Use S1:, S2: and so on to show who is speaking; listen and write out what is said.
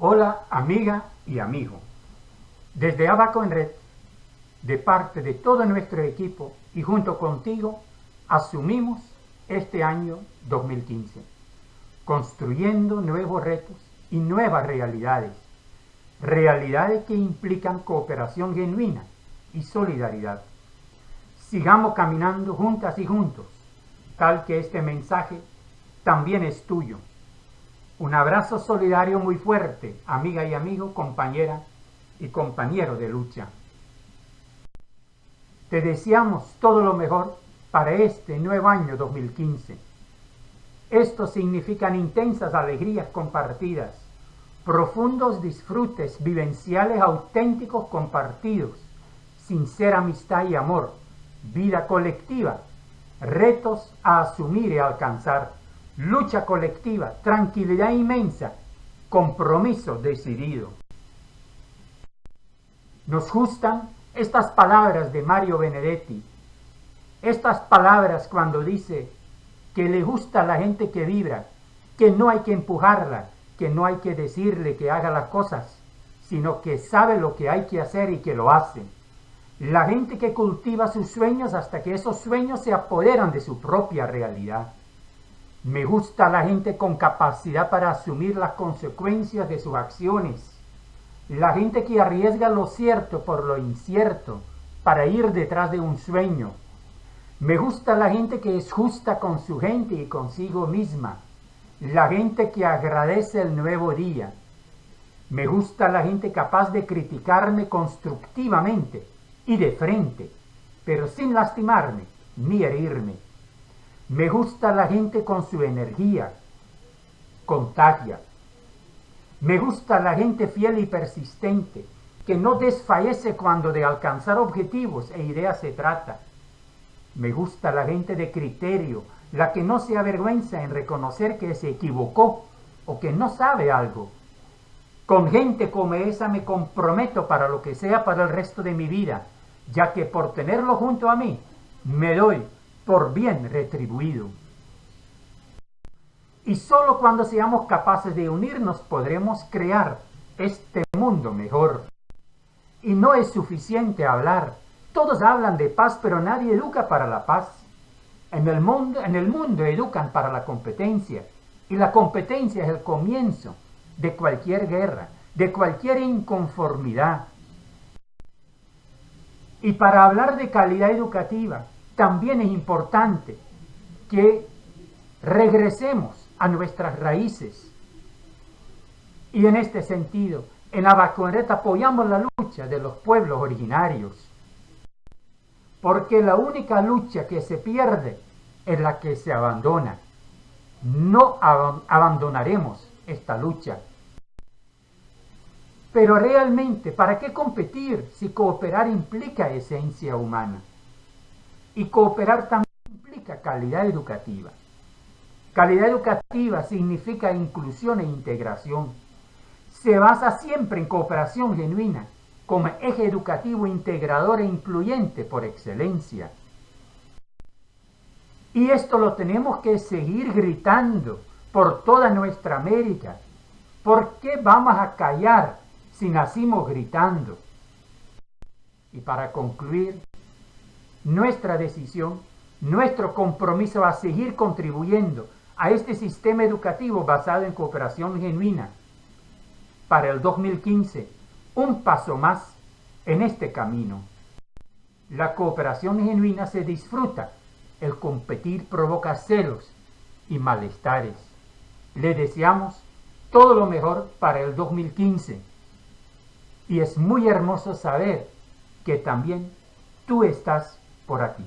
S1: Hola amiga y amigo. Desde Abaco en Red, de parte de todo nuestro equipo y junto contigo, asumimos este año 2015, construyendo nuevos retos y nuevas realidades, realidades que implican cooperación genuina y solidaridad. Sigamos caminando juntas y juntos, tal que este mensaje también es tuyo un abrazo solidario muy fuerte, amiga y amigo, compañera y compañero de lucha. Te deseamos todo lo mejor para este nuevo año 2015. Esto significan intensas alegrías compartidas, profundos disfrutes vivenciales auténticos compartidos, sincera amistad y amor, vida colectiva, retos a asumir y alcanzar lucha colectiva, tranquilidad inmensa, compromiso decidido. Nos gustan estas palabras de Mario Benedetti, estas palabras cuando dice que le gusta a la gente que vibra, que no hay que empujarla, que no hay que decirle que haga las cosas, sino que sabe lo que hay que hacer y que lo hace. La gente que cultiva sus sueños hasta que esos sueños se apoderan de su propia realidad. Me gusta la gente con capacidad para asumir las consecuencias de sus acciones. La gente que arriesga lo cierto por lo incierto para ir detrás de un sueño. Me gusta la gente que es justa con su gente y consigo misma. La gente que agradece el nuevo día. Me gusta la gente capaz de criticarme constructivamente y de frente, pero sin lastimarme ni herirme. Me gusta la gente con su energía, contagia. Me gusta la gente fiel y persistente, que no desfallece cuando de alcanzar objetivos e ideas se trata. Me gusta la gente de criterio, la que no se avergüenza en reconocer que se equivocó o que no sabe algo. Con gente como esa me comprometo para lo que sea para el resto de mi vida, ya que por tenerlo junto a mí, me doy por bien retribuido. Y solo cuando seamos capaces de unirnos podremos crear este mundo mejor. Y no es suficiente hablar. Todos hablan de paz, pero nadie educa para la paz. En el mundo, en el mundo educan para la competencia. Y la competencia es el comienzo de cualquier guerra, de cualquier inconformidad. Y para hablar de calidad educativa, también es importante que regresemos a nuestras raíces. Y en este sentido, en Abaconeta apoyamos la lucha de los pueblos originarios. Porque la única lucha que se pierde es la que se abandona. No abandonaremos esta lucha. Pero realmente, ¿para qué competir si cooperar implica esencia humana? Y cooperar también implica calidad educativa. Calidad educativa significa inclusión e integración. Se basa siempre en cooperación genuina, como eje educativo integrador e incluyente por excelencia. Y esto lo tenemos que seguir gritando por toda nuestra América. ¿Por qué vamos a callar si nacimos gritando? Y para concluir, nuestra decisión, nuestro compromiso a seguir contribuyendo a este sistema educativo basado en cooperación genuina. Para el 2015, un paso más en este camino. La cooperación genuina se disfruta, el competir provoca celos y malestares. Le deseamos todo lo mejor para el 2015. Y es muy hermoso saber que también tú estás por aquí.